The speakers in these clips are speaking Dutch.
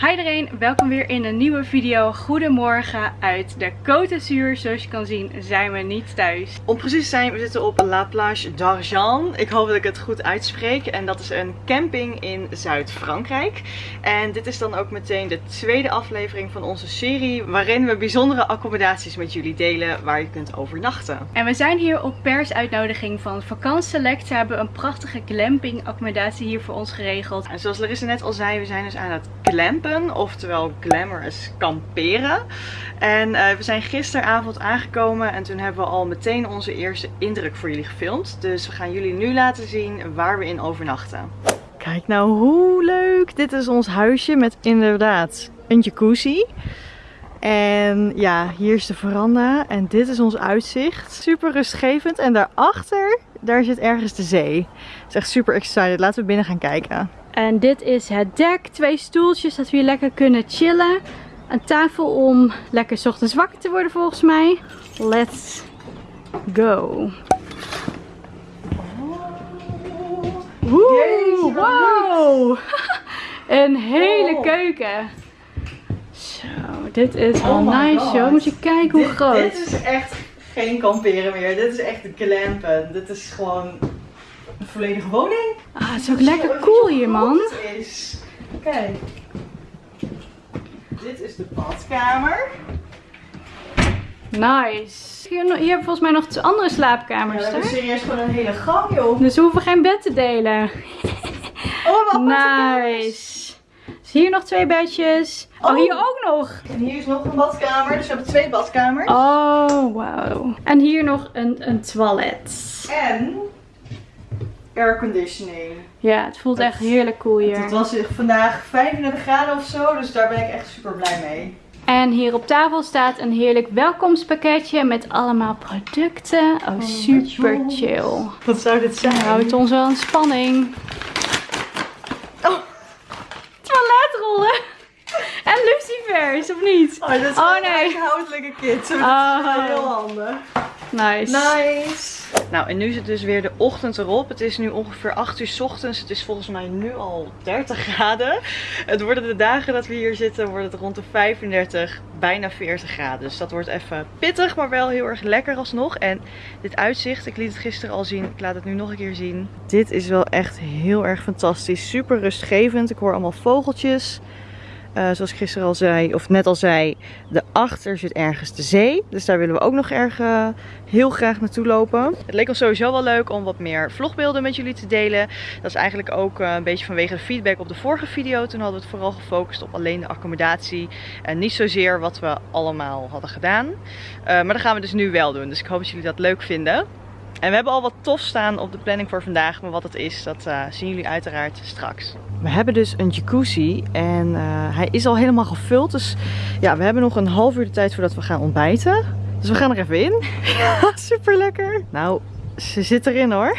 Hi iedereen, welkom weer in een nieuwe video. Goedemorgen uit de Côte d'Azur. Zoals je kan zien zijn we niet thuis. Om precies te zijn, we zitten op La Plage d'Argent. Ik hoop dat ik het goed uitspreek. En dat is een camping in Zuid-Frankrijk. En dit is dan ook meteen de tweede aflevering van onze serie. Waarin we bijzondere accommodaties met jullie delen waar je kunt overnachten. En we zijn hier op persuitnodiging van Vakant Select. Ze hebben een prachtige glamping accommodatie hier voor ons geregeld. En zoals Larissa net al zei, we zijn dus aan het glampen oftewel glamorous kamperen. En uh, we zijn gisteravond aangekomen en toen hebben we al meteen onze eerste indruk voor jullie gefilmd. Dus we gaan jullie nu laten zien waar we in overnachten. Kijk nou hoe leuk! Dit is ons huisje met inderdaad een jacuzzi. En ja, hier is de veranda en dit is ons uitzicht. Super rustgevend en daarachter, daar zit ergens de zee. Het is echt super excited. Laten we binnen gaan kijken. En dit is het dek. Twee stoeltjes dat we hier lekker kunnen chillen. Een tafel om lekker ochtends wakker te worden volgens mij. Let's go. Wow. Een hele keuken. Zo, dit is wel Oh my nice God. Moet je kijken hoe dit, groot. Dit is echt geen kamperen meer. Dit is echt glampen. Dit is gewoon volledige woning. Ah, het is ook lekker cool hier man. Het is. Kijk. Dit is de badkamer. Nice. Hier, hier volgens mij nog twee andere Ja, slaapkamers. we hebben serieus gewoon een hele gang, joh. Dus we hoeven geen bed te delen. Oh, wat. Nice. Dus hier nog twee bedjes. Oh, Oh. hier ook nog. En hier is nog een badkamer. Dus we hebben twee badkamers. Oh, wauw. En hier nog een, een toilet. En airconditioning. Ja, het voelt echt heerlijk cool hier. Het was vandaag 35 graden of zo, dus daar ben ik echt super blij mee. En hier op tafel staat een heerlijk welkomstpakketje met allemaal producten. Oh, Oh, super chill. Wat zou dit zijn? Houdt ons wel in spanning. Oh. Toiletrollen. En lucifers, of niet? Oh, dat is Oh, nee. een huishoudelijke kit. Dat is Oh. wel heel handig. Nice. Nice. Nou, en nu zit dus weer de ochtend erop. Het is nu ongeveer 8 uur 's ochtends. Het is volgens mij nu al 30 graden. Het worden de dagen dat we hier zitten, wordt het rond de 35, bijna 40 graden. Dus dat wordt even pittig, maar wel heel erg lekker alsnog. En dit uitzicht, ik liet het gisteren al zien. Ik laat het nu nog een keer zien. Dit is wel echt heel erg fantastisch. Super rustgevend. Ik hoor allemaal vogeltjes. Eh, zoals ik gisteren al zei, of net al zei, daarachter zit ergens de zee. Dus daar willen we ook nog erg eh, heel graag naartoe lopen. Het leek ons sowieso wel leuk om wat meer vlogbeelden met jullie te delen. Dat is eigenlijk ook eh, een beetje vanwege de feedback op de vorige video. Toen hadden we het vooral gefocust op alleen de accommodatie. En niet zozeer wat we allemaal hadden gedaan. Maar dat gaan we dus nu wel doen. Dus ik hoop dat jullie dat leuk vinden. En we hebben al wat tof staan op de planning voor vandaag. Maar wat het is, dat zien jullie uiteraard straks. We hebben dus een jacuzzi en eh, hij is al helemaal gevuld. Dus ja, we hebben nog een half uur de tijd voordat we gaan ontbijten. Dus we gaan er even in. Super lekker. Nou, ze zit erin hoor.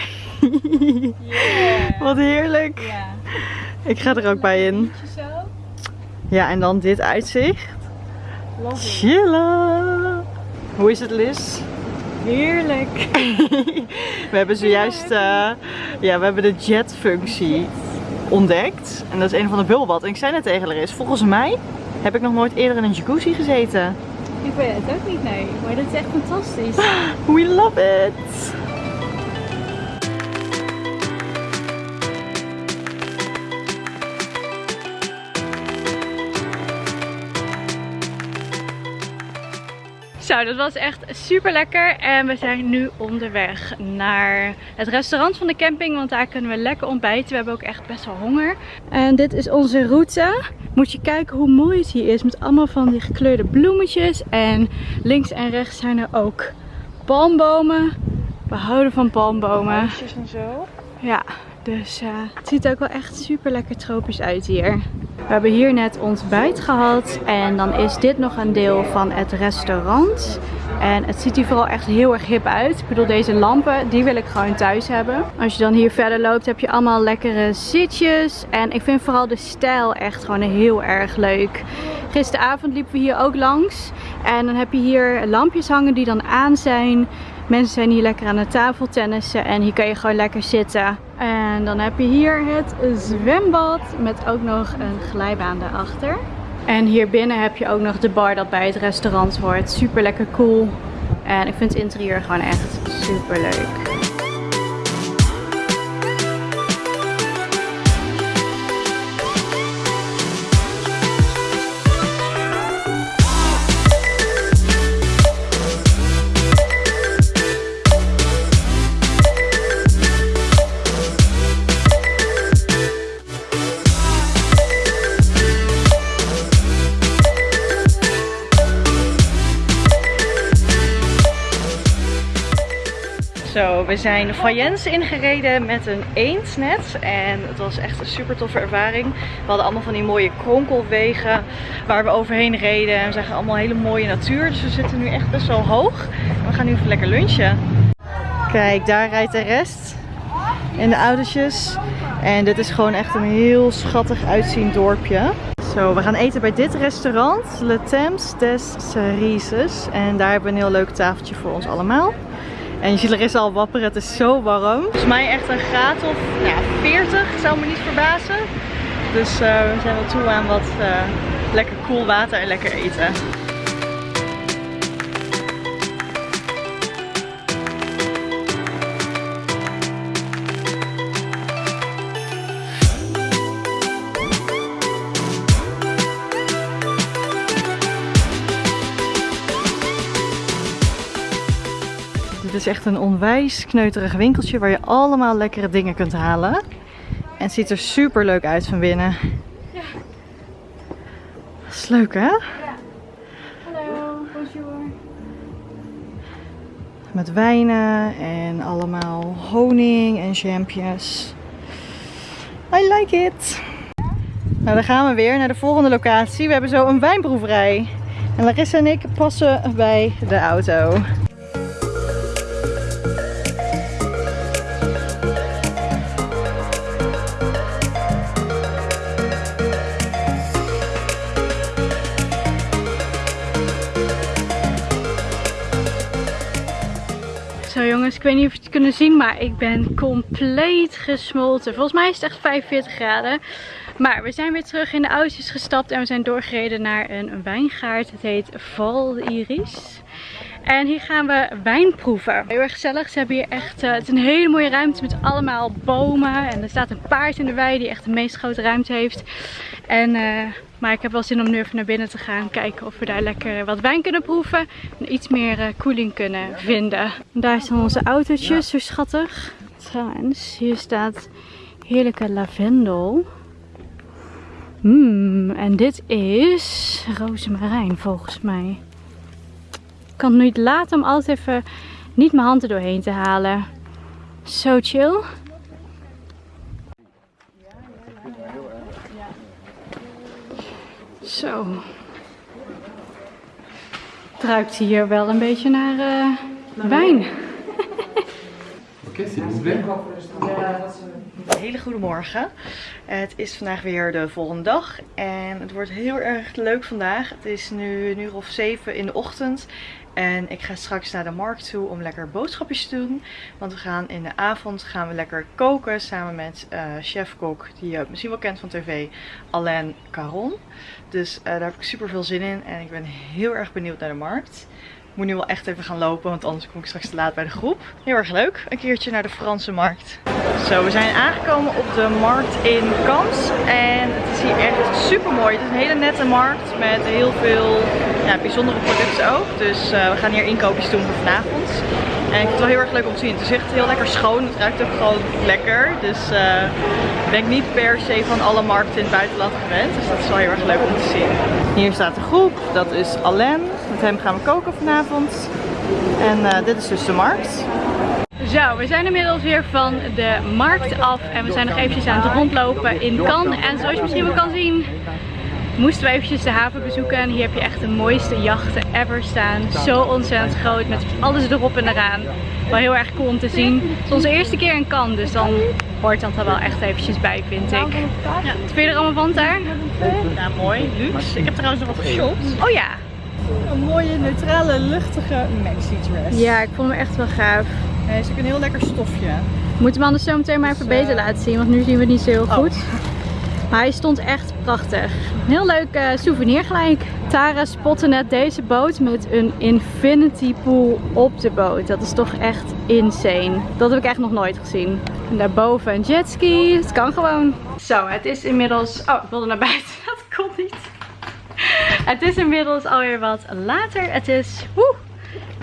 Wat heerlijk. Ja. Ik ga er ook bij in. Ja, en dan dit uitzicht. Chillen. Hoe is het Liz? Heerlijk. We hebben zojuist uh, ja, we hebben de jet functie ontdekt. En dat is een van de bubbelbad. En ik zei net tegen Laris, volgens mij heb ik nog nooit eerder in een jacuzzi gezeten. Ik weet het ook niet, nee. Maar dit is echt fantastisch. We love it! Zo, dat was echt super lekker. En we zijn nu onderweg naar het restaurant van de camping. Want daar kunnen we lekker ontbijten. We hebben ook echt best wel honger. En dit is onze route. Moet je kijken hoe mooi het hier is. Met allemaal van die gekleurde bloemetjes. En links en rechts zijn er ook palmbomen. We houden van palmbomen. En zo. Ja, dus eh, het ziet ook wel echt super lekker tropisch uit hier. We hebben hier net ontbijt gehad en dan is dit nog een deel van het restaurant. En het ziet hier vooral echt heel erg hip uit. Ik bedoel, deze lampen, die wil ik gewoon thuis hebben. Als je dan hier verder loopt, heb je allemaal lekkere zitjes. En ik vind vooral de stijl echt gewoon heel erg leuk. Gisteravond liepen we hier ook langs. En dan heb je hier lampjes hangen die dan aan zijn. Mensen zijn hier lekker aan de tafel tennissen en hier kan je gewoon lekker zitten. En dan heb je hier het zwembad met ook nog een glijbaan daarachter. En hier binnen heb je ook nog de bar dat bij het restaurant hoort. Super lekker cool. En ik vind het interieur gewoon echt super leuk. We zijn Fayence ingereden met een eendnet. En het was echt een super toffe ervaring. We hadden allemaal van die mooie kronkelwegen waar we overheen reden. En we zagen allemaal hele mooie natuur. Dus we zitten nu echt best wel hoog. we gaan nu even lekker lunchen. Kijk, daar rijdt de rest in de autootjes. En dit is gewoon echt een heel schattig uitziend dorpje. Zo, we gaan eten bij dit restaurant, Le Temps des Cerises. En daar hebben we een heel leuk tafeltje voor ons allemaal. En er is al wapperen, het is zo warm. Volgens mij echt een graad of ja, 40, zou me niet verbazen. Dus uh, we zijn wel toe aan wat uh, lekker koel water en lekker eten. Is echt een onwijs kneuterig winkeltje waar je allemaal lekkere dingen kunt halen. En het ziet er super leuk uit van binnen. Ja. Dat is leuk hè? Ja. Hallo, bonjour. Met wijnen en allemaal honing en jampjes. I like it. Nou, dan gaan we weer naar de volgende locatie. We hebben zo een wijnproeverij. En Larissa en ik passen bij de auto. Jongens, ik weet niet of je het kunnen zien, maar ik ben compleet gesmolten. Volgens mij is het echt 45 graden. Maar we zijn weer terug in de auto's gestapt en we zijn doorgereden naar een wijngaard. Het heet Val Iris. En hier gaan we wijn proeven. Heel erg gezellig. Ze hebben hier echt, uh, het een hele mooie ruimte met allemaal bomen. En er staat een paard in de wei die echt de meest grote ruimte heeft. En, uh, maar ik heb wel zin om nu even naar binnen te gaan. Kijken of we daar lekker wat wijn kunnen proeven. En iets meer uh, koeling kunnen vinden. daar staan onze autootjes, zo schattig. Trouwens, hier staat heerlijke lavendel. Mmm, en dit is rozemarijn volgens mij. Ik kan het niet laten om altijd even niet mijn hand er doorheen te halen. Zo chill. Zo. Het ruikt hier wel een beetje naar uh, wijn. Oké, okay, s'il vous plaît. Hele goede morgen. Het is vandaag weer de volgende dag en het wordt heel erg leuk vandaag. Het is nu een uur of zeven in de ochtend en ik ga straks naar de markt toe om lekker boodschapjes te doen. Want we gaan in de avond gaan we lekker koken samen met uh, chef-kok die je misschien wel kent van tv, Alain Caron. Dus uh, daar heb ik super veel zin in en ik ben heel erg benieuwd naar de markt. Ik moet nu wel echt even gaan lopen, want anders kom ik straks te laat bij de groep. Heel erg leuk, een keertje naar de Franse markt. Zo, we zijn aangekomen op de markt in Kans. En het is hier echt super mooi. Het is een hele nette markt met heel veel ja, bijzondere producten ook. Dus uh, we gaan hier inkoopjes doen voor vanavond. En ik vind het wel heel erg leuk om te zien. Het is echt heel lekker schoon. Het ruikt ook gewoon lekker. Dus uh, ik ben niet per se van alle markten in het buitenland gewend. Dus dat is wel heel erg leuk om te zien. Hier staat de groep. Dat is Alain. Met hem gaan we koken vanavond. En uh, dit is dus de markt. Zo, we zijn inmiddels weer van de markt af en we zijn nog eventjes aan het rondlopen in Cannes. En zoals je misschien wel kan zien, moesten we eventjes de haven bezoeken. En hier heb je echt de mooiste jachten ever staan. Zo ontzettend groot, met alles erop en eraan. Wel heel erg cool om te zien. Het is onze eerste keer in Cannes, dus dan hoort dat er wel echt eventjes bij, vind ik. Ja. Wat vind je er allemaal van daar? Ja, mooi. Luxe. Ik heb trouwens nog wat geshopt. Oh ja. Een mooie, neutrale, luchtige maxi dress. Ja, ik vond hem echt wel gaaf. Hij is ook een heel lekker stofje. Moet hem anders zo meteen maar even Dus, beter eh, laten zien, want nu zien we het niet zo heel Oh. Maar hij stond echt prachtig. Heel leuk eh, souvenir gelijk. Tara spotte net deze boot met een infinity pool op de boot. Dat is toch echt insane. Dat heb ik echt nog nooit gezien. En daarboven een jetski. Het kan gewoon. Zo, het is inmiddels... Oh, ik wilde naar buiten. Dat kon niet. Het is inmiddels alweer wat later. Het is... Woe,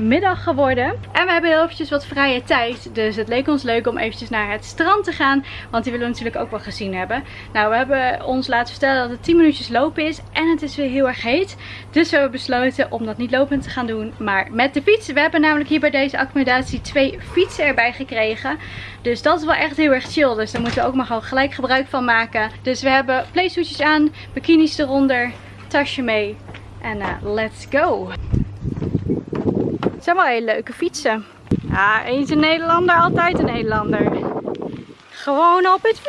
middag geworden. En we hebben heel eventjes wat vrije tijd. Dus het leek ons leuk om eventjes naar het strand te gaan. Want die willen we natuurlijk ook wel gezien hebben. Nou, we hebben ons laten vertellen dat het 10 minuutjes lopen is. En het is weer heel erg heet. Dus we hebben besloten om dat niet lopend te gaan doen. Maar met de fiets. We hebben namelijk hier bij deze accommodatie twee fietsen erbij gekregen. Dus dat is wel echt heel erg chill. Dus daar moeten we ook maar gewoon gelijk gebruik van maken. Dus we hebben playsuitjes aan. Bikinis eronder. Tasje mee. En eh, let's go. Het zijn wel hele leuke fietsen. Ja, eens een Nederlander, altijd een Nederlander. Gewoon op het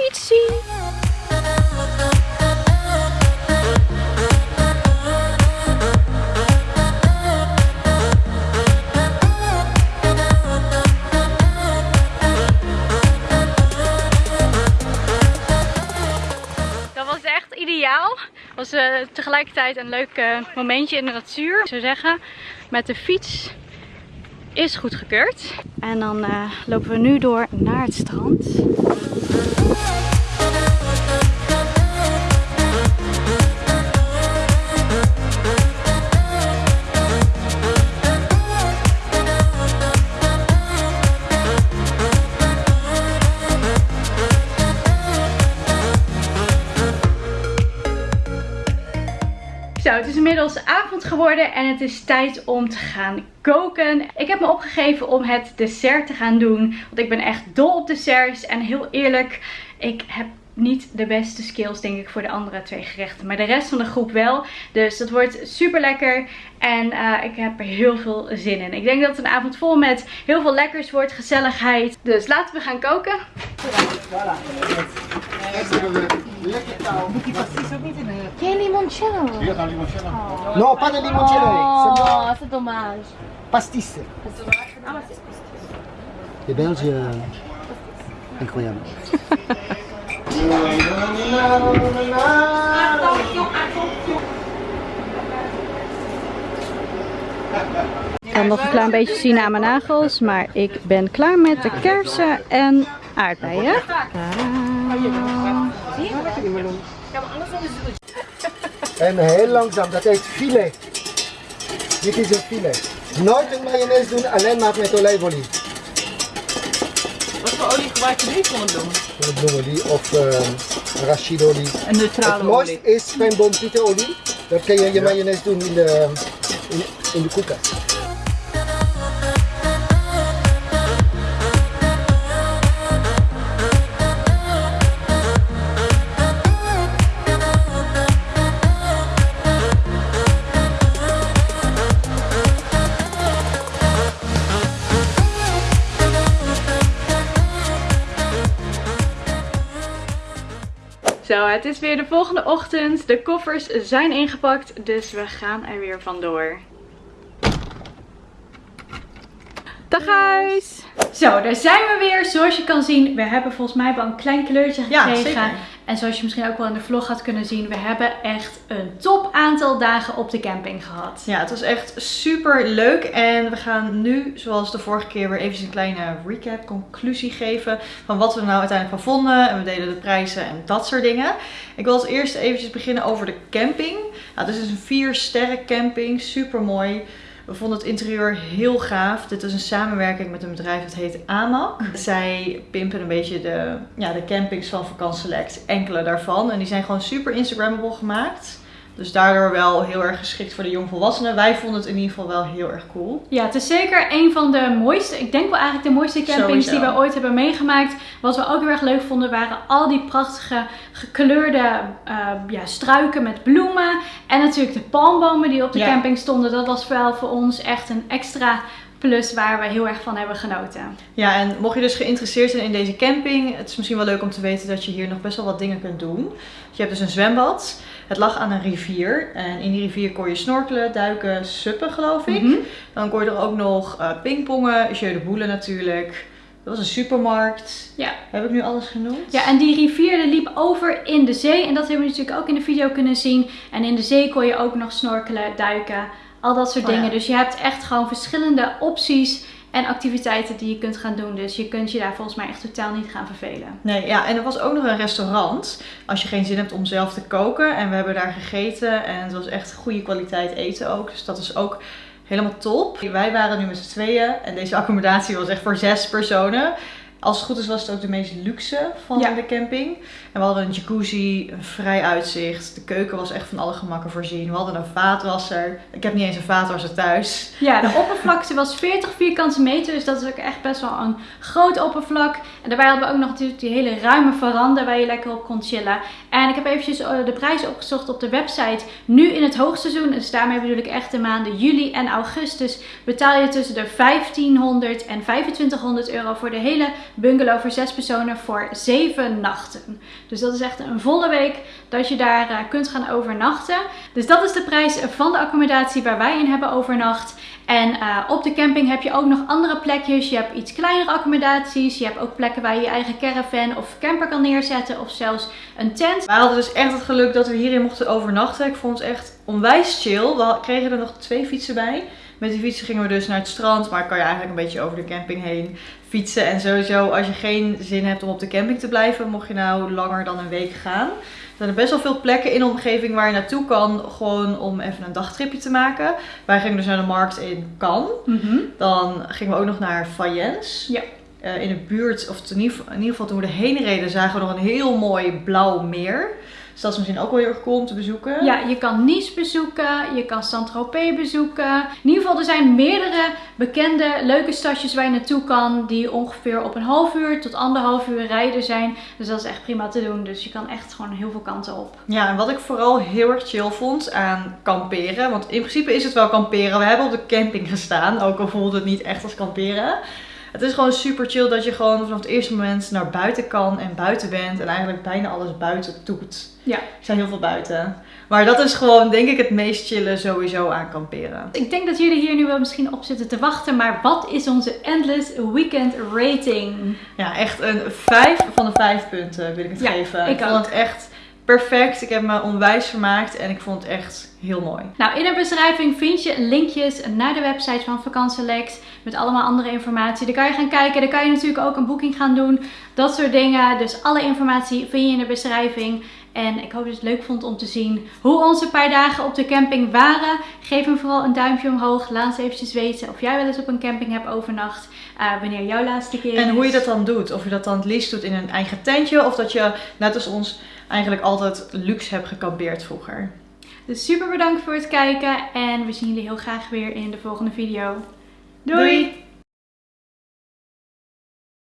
was echt ideaal. Was eh, tegelijkertijd een leuk eh, momentje in de natuur. Ik zou zeggen, met de fiets is goedgekeurd. En dan eh, lopen we nu door naar het strand. En het is tijd om te gaan koken. Ik heb me opgegeven om het dessert te gaan doen. Want ik ben echt dol op desserts. En heel eerlijk, ik heb niet de beste skills denk ik voor de andere twee gerechten. Maar de rest van de groep wel. Dus dat wordt super lekker. En eh, ik heb er heel veel zin in. Ik denk dat het een avond vol met heel veel lekkers wordt. Gezelligheid. Dus laten we gaan koken. Geen limoncello. Non, pas de limoncello, Oh, c'est dommage. pastis. Les Belges, euh, incroyable. En nog een klein beetje zien aan mijn nagels. Maar ik ben klaar met de kersen en aardbeien. En heel langzaam, dat heet filet. Dit is een filet. Nooit een mayonaise doen, alleen maar met olijfolie. Wat voor olie gebruik je nu voor het doen? Bloemolie of uh, arachidolie. Een Het neutrale mooiste is spermboompietenolie. Dat kan je je mayonaise doen in de, in, in de koelkast. Zo, het is weer de volgende ochtend. De koffers zijn ingepakt, dus we gaan er weer vandoor. Dag huis! Zo, daar zijn we weer. Zoals je kan zien, we hebben volgens mij wel een klein kleurtje Ja, gekregen. zeker. En zoals je misschien ook wel in de vlog had kunnen zien, we hebben echt een top aantal dagen op de camping gehad. Ja, het was echt super leuk. En we gaan nu, zoals de vorige keer, weer even een kleine recap, conclusie geven. Van wat we er nou uiteindelijk van vonden. En we deden de prijzen en dat soort dingen. Ik wil als eerste eventjes beginnen over de camping. Nou, dit is een 4 sterren camping. Super mooi. We vonden het interieur heel gaaf. Dit is een samenwerking met een bedrijf dat heet AMAC. Zij pimpen een beetje de, ja, de campings van Vakant Select. Enkele daarvan. En die zijn gewoon super Instagrammable gemaakt. Dus daardoor wel heel erg geschikt voor de jongvolwassenen. Wij vonden het in ieder geval wel heel erg cool. Ja, het is zeker een van de mooiste, ik denk wel eigenlijk de mooiste campings Sowieso. die we ooit hebben meegemaakt. Wat we ook heel erg leuk vonden waren al die prachtige gekleurde eh, ja, struiken met bloemen. En natuurlijk de palmbomen die op de Ja. camping stonden. Dat was wel voor ons echt een extra Plus waar we heel erg van hebben genoten. Ja, en mocht je dus geïnteresseerd zijn in deze camping, het is misschien wel leuk om te weten dat je hier nog best wel wat dingen kunt doen. Je hebt dus een zwembad. Het lag aan een rivier. En in die rivier kon je snorkelen, duiken, suppen geloof ik. Mhm. Dan kon je er ook nog eh pingpongen, jeu de boule natuurlijk. Er was een supermarkt. Ja. Heb ik nu alles genoemd? Ja, en die rivier liep over in de zee. En dat hebben we natuurlijk ook in de video kunnen zien. En in de zee kon je ook nog snorkelen, duiken, al dat soort Oh ja. dingen. Dus je hebt echt gewoon verschillende opties en activiteiten die je kunt gaan doen. Dus je kunt je daar volgens mij echt totaal niet gaan vervelen. Nee, ja, en er was ook nog een restaurant. Als je geen zin hebt om zelf te koken. En we hebben daar gegeten. En het was echt goede kwaliteit eten ook. Dus dat is ook helemaal top. Wij waren nu met z'n tweeën. En deze accommodatie was echt voor zes personen. Als het goed is was het ook de meest luxe van Ja. de camping. En we hadden een jacuzzi, een vrij uitzicht. De keuken was echt van alle gemakken voorzien. We hadden een vaatwasser. Ik heb niet eens een vaatwasser thuis. Ja, de oppervlakte was 40 vierkante meter. Dus dat is ook echt best wel een groot oppervlak. En daarbij hadden we ook nog natuurlijk die hele ruime veranda waar je lekker op kon chillen. En ik heb eventjes eh, de prijs opgezocht op de website. Nu in het hoogseizoen, dus daarmee bedoel ik echt de maanden juli en augustus, betaal je tussen de 1500 en 2500 euro voor de hele bungalow voor zes personen voor zeven nachten. Dus dat is echt een volle week dat je daar eh, kunt gaan overnachten. Dus dat is de prijs van de accommodatie waar wij in hebben overnacht. En eh, op de camping heb je ook nog andere plekjes. Je hebt iets kleinere accommodaties. Je hebt ook plekken waar je je eigen caravan of camper kan neerzetten. Of zelfs een tent. Wij hadden dus echt het geluk dat we hierin mochten overnachten. Ik vond het echt onwijs chill. We kregen er nog twee fietsen bij. Met die fietsen gingen we dus naar het strand. Maar kan je eigenlijk een beetje over de camping heen fietsen. En sowieso, als je geen zin hebt om op de camping te blijven, mocht je nou langer dan een week gaan. Er zijn best wel veel plekken in de omgeving waar je naartoe kan. Gewoon om even een dagtripje te maken. Wij gingen dus naar de markt in Cannes. Dan gingen we ook nog naar Fayence. Ja. Eh, in de buurt, of in ieder, geval, in ieder geval toen we erheen reden, zagen we nog een heel mooi blauw meer. Dus dat is misschien ook wel heel erg cool om te bezoeken. Ja, je kan Nice bezoeken, je kan Saint-Tropez bezoeken. In ieder geval, er zijn meerdere bekende leuke stadjes waar je naartoe kan. Die ongeveer op een half uur tot anderhalf uur rijden zijn. Dus dat is echt prima te doen. Dus je kan echt gewoon heel veel kanten op. Ja, en wat ik vooral heel erg chill vond aan kamperen. Want in principe is het wel kamperen. We hebben op de camping gestaan, ook al voelde het niet echt als kamperen. Het is gewoon super chill dat je gewoon vanaf het eerste moment naar buiten kan en buiten bent. En eigenlijk bijna alles buiten doet. Ja. Ik sta heel veel buiten. Maar dat is gewoon, denk ik, het meest chillen sowieso aan kamperen. Ik denk dat jullie hier nu wel misschien op zitten te wachten. Maar wat is onze Endless Weekend rating? Ja, echt een 5 van de 5 punten wil ik het Ja, geven. ik vond ook. het echt perfect. Ik heb me onwijs vermaakt en ik vond het echt heel mooi. Nou, in de beschrijving vind je linkjes naar de website van Vakantselect. Met allemaal andere informatie. Daar kan je gaan kijken. Daar kan je natuurlijk ook een boeking gaan doen. Dat soort dingen. Dus alle informatie vind je in de beschrijving. En ik hoop dat je het leuk vond om te zien hoe onze paar dagen op de camping waren. Geef hem vooral een duimpje omhoog. Laat eens eventjes weten of jij wel eens op een camping hebt overnacht. eh, wanneer jouw laatste keer En hoe je is. dat dan doet. Of je dat dan het liefst doet in een eigen tentje. Of dat je, net als ons, eigenlijk altijd luxe hebt gekampeerd vroeger. Dus super bedankt voor het kijken. En we zien jullie heel graag weer in de volgende video. Doei. Doei.